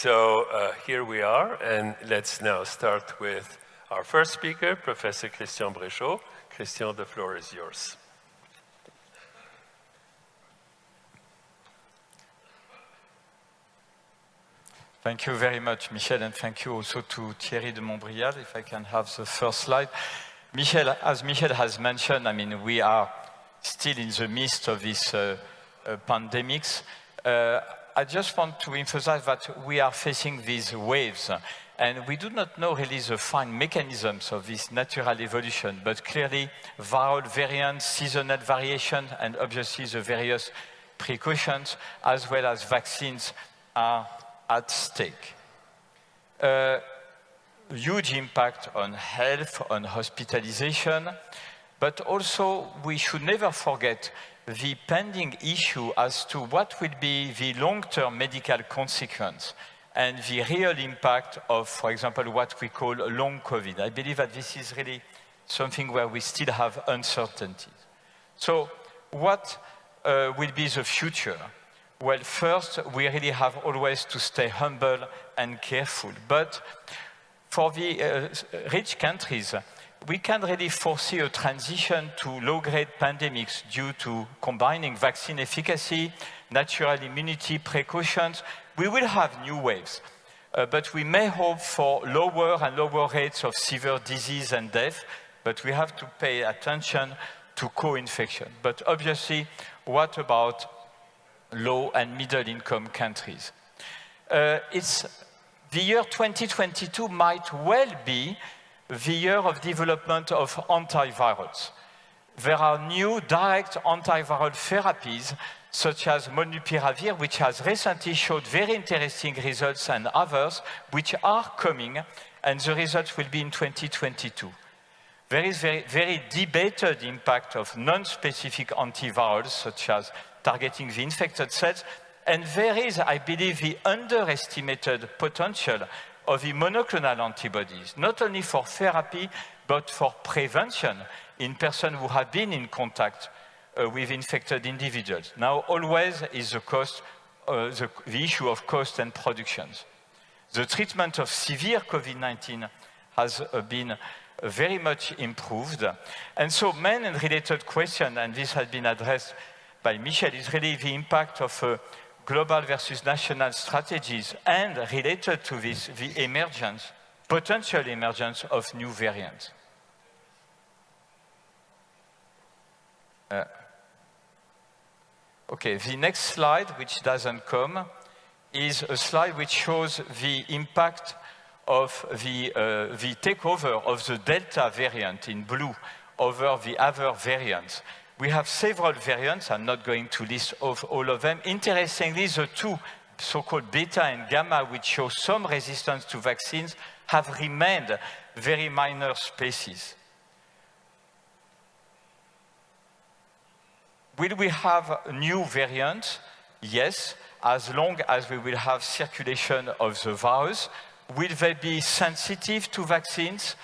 So uh, here we are, and let's now start with our first speaker, Professor Christian Bréchot. Christian, the floor is yours. Thank you very much, Michel, and thank you also to Thierry de Montbrial, if I can have the first slide. Michel, as Michel has mentioned, I mean, we are still in the midst of this uh, uh, pandemics. Uh, I just want to emphasize that we are facing these waves, and we do not know really the fine mechanisms of this natural evolution, but clearly viral variants, seasonal variation, and obviously the various precautions, as well as vaccines, are at stake. Huge impact on health, on hospitalization, but also we should never forget the pending issue as to what will be the long-term medical consequence and the real impact of, for example, what we call long COVID. I believe that this is really something where we still have uncertainties. So what uh, will be the future? Well, first, we really have always to stay humble and careful. But for the uh, rich countries, we can really foresee a transition to low-grade pandemics due to combining vaccine efficacy, natural immunity precautions. We will have new waves, uh, but we may hope for lower and lower rates of severe disease and death, but we have to pay attention to co-infection. But obviously, what about low and middle income countries. Uh, it's the year 2022 might well be the year of development of antivirals. There are new direct antiviral therapies such as molnupiravir, which has recently showed very interesting results and others which are coming and the results will be in 2022. There is very, very debated impact of non-specific antivirals such as targeting the infected cells. And there is, I believe, the underestimated potential of the monoclonal antibodies, not only for therapy, but for prevention in persons who have been in contact uh, with infected individuals. Now, always is the cost, uh, the, the, issue of cost and productions. The treatment of severe COVID-19 has uh, been very much improved. And so main and related question, and this has been addressed by Michel is really the impact of uh, global versus national strategies and related to this, the emergence, potential emergence of new variants. Uh, okay, the next slide, which doesn't come, is a slide which shows the impact of the, uh, the takeover of the Delta variant in blue over the other variants. We have several variants. I'm not going to list of all of them. Interestingly, the two so-called beta and gamma, which show some resistance to vaccines, have remained very minor species. Will we have new variants? Yes, as long as we will have circulation of the virus. Will they be sensitive to vaccines?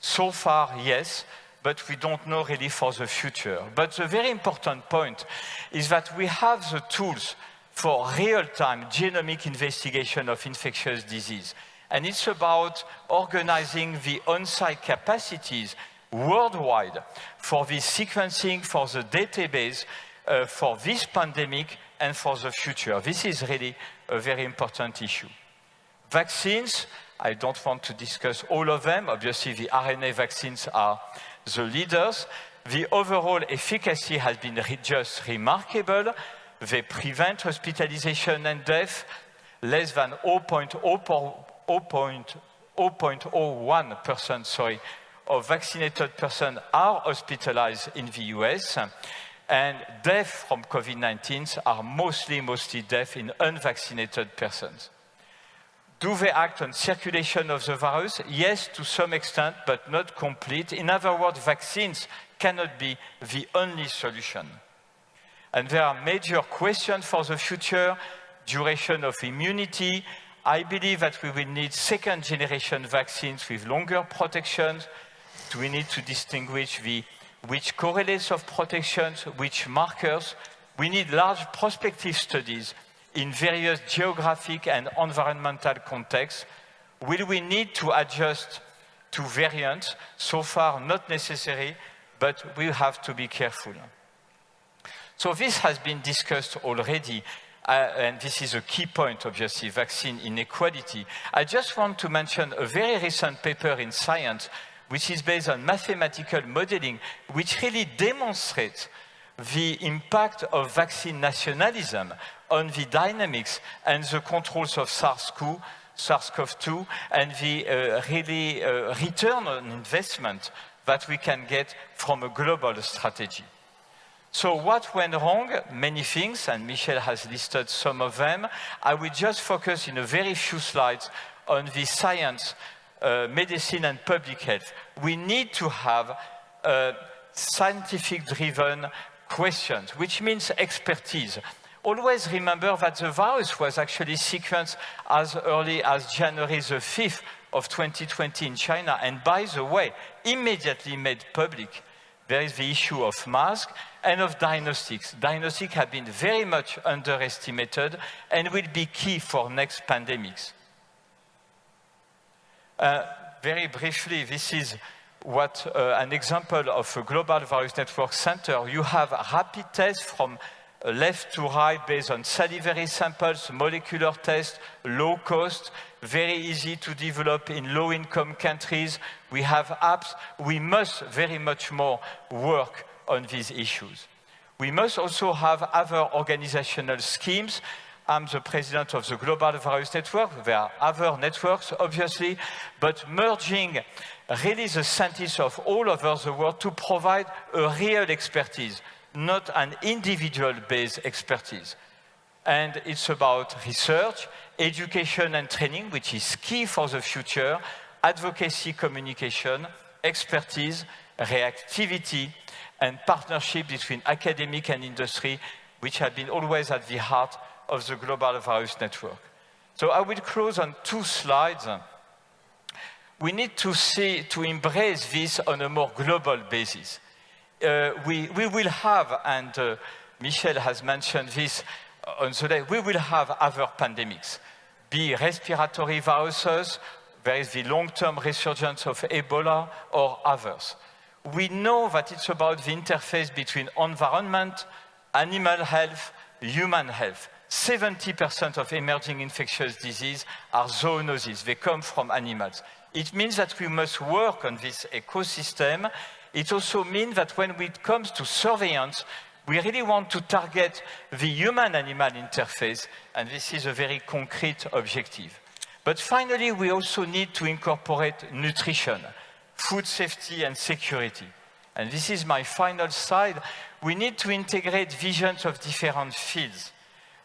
So far, yes but we don't know really for the future. But the very important point is that we have the tools for real-time genomic investigation of infectious disease. And it's about organizing the on-site capacities worldwide for the sequencing, for the database, uh, for this pandemic and for the future. This is really a very important issue. Vaccines, I don't want to discuss all of them. Obviously, the RNA vaccines are the leaders. The overall efficacy has been re just remarkable. They prevent hospitalization and death. Less than 0.01% sorry, of vaccinated persons are hospitalized in the US. And death from COVID-19 are mostly, mostly death in unvaccinated persons. Do they act on circulation of the virus? Yes, to some extent, but not complete. In other words, vaccines cannot be the only solution. And there are major questions for the future, duration of immunity. I believe that we will need second generation vaccines with longer protections. Do we need to distinguish the, which correlates of protections, which markers? We need large prospective studies in various geographic and environmental contexts? Will we need to adjust to variants? So far, not necessary, but we have to be careful. So this has been discussed already, uh, and this is a key point, obviously, vaccine inequality. I just want to mention a very recent paper in Science, which is based on mathematical modeling, which really demonstrates the impact of vaccine nationalism on the dynamics and the controls of SARS-CoV, SARS-CoV-2, and the uh, really uh, return on investment that we can get from a global strategy. So what went wrong? Many things, and Michel has listed some of them. I will just focus in a very few slides on the science, uh, medicine and public health. We need to have uh, scientific-driven questions, which means expertise. Always remember that the virus was actually sequenced as early as January the 5th of 2020 in China, and by the way, immediately made public. There is the issue of masks and of diagnostics. Diagnostics have been very much underestimated and will be key for next pandemics. Uh, very briefly, this is what uh, an example of a global virus network center. You have rapid tests from left to right based on salivary samples, molecular tests, low cost, very easy to develop in low-income countries. We have apps. We must very much more work on these issues. We must also have other organizational schemes. I'm the president of the Global Virus Network. There are other networks, obviously, but merging really the scientists of all over the world to provide a real expertise, not an individual-based expertise. And it's about research, education and training, which is key for the future, advocacy communication, expertise, reactivity, and partnership between academic and industry, which have been always at the heart of the Global Virus Network. So I will close on two slides. We need to see, to embrace this on a more global basis. Uh, we, we will have, and uh, Michel has mentioned this on the day, we will have other pandemics, be respiratory viruses, there is the long-term resurgence of Ebola or others. We know that it's about the interface between environment, animal health, human health. 70% of emerging infectious diseases are zoonoses. They come from animals. It means that we must work on this ecosystem. It also means that when it comes to surveillance, we really want to target the human-animal interface, and this is a very concrete objective. But finally, we also need to incorporate nutrition, food safety and security. And this is my final slide. We need to integrate visions of different fields.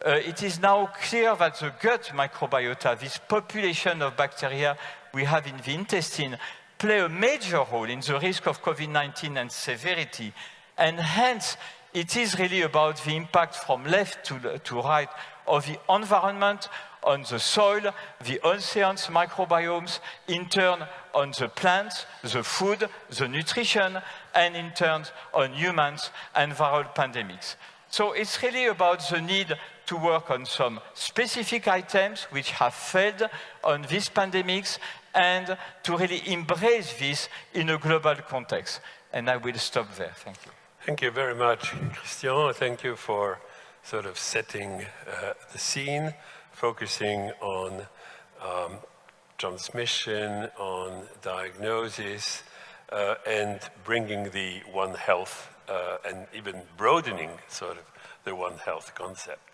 Uh, it is now clear that the gut microbiota, this population of bacteria we have in the intestine, play a major role in the risk of COVID-19 and severity. And hence, it is really about the impact from left to, to right of the environment on the soil, the oceans, microbiomes, in turn on the plants, the food, the nutrition, and in turn on humans and viral pandemics. So it's really about the need to work on some specific items which have failed on these pandemics and to really embrace this in a global context. And I will stop there. Thank you. Thank you very much, Christian. Thank you for sort of setting uh, the scene, focusing on um, transmission, on diagnosis, uh, and bringing the One Health Uh, and even broadening sort of the One Health concept.